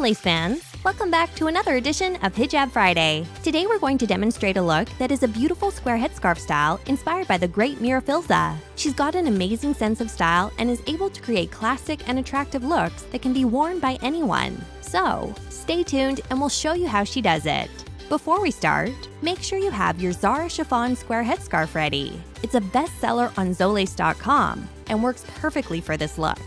Soleil fans! Welcome back to another edition of Hijab Friday. Today we're going to demonstrate a look that is a beautiful square headscarf style inspired by the great Mira Filzah. She's got an amazing sense of style and is able to create classic and attractive looks that can be worn by anyone. So, stay tuned and we'll show you how she does it. Before we start, make sure you have your Zara chiffon square headscarf ready. It's a bestseller on Zolace.com and works perfectly for this look.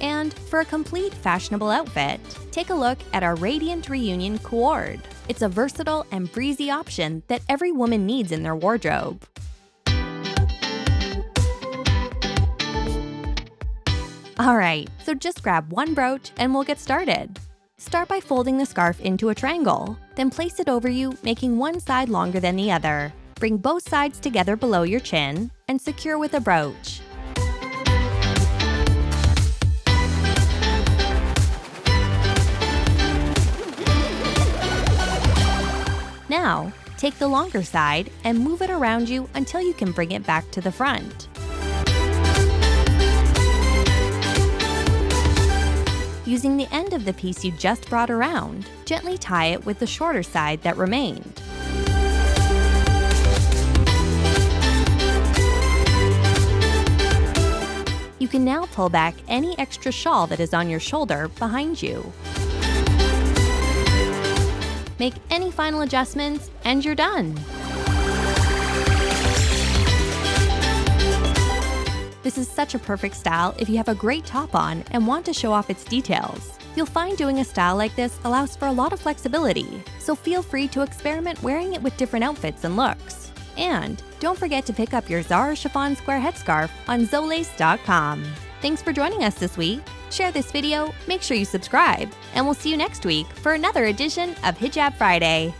And for a complete fashionable outfit, take a look at our Radiant Reunion Cord. It's a versatile and breezy option that every woman needs in their wardrobe. Alright, so just grab one brooch and we'll get started. Start by folding the scarf into a triangle, then place it over you, making one side longer than the other. Bring both sides together below your chin and secure with a brooch. Now, take the longer side and move it around you until you can bring it back to the front. Using the end of the piece you just brought around, gently tie it with the shorter side that remained. You can now pull back any extra shawl that is on your shoulder behind you. Make any final adjustments, and you're done. This is such a perfect style if you have a great top on and want to show off its details. You'll find doing a style like this allows for a lot of flexibility, so feel free to experiment wearing it with different outfits and looks. And don't forget to pick up your Zara chiffon square headscarf on Zolace.com. Thanks for joining us this week. Share this video, make sure you subscribe, and we'll see you next week for another edition of Hijab Friday.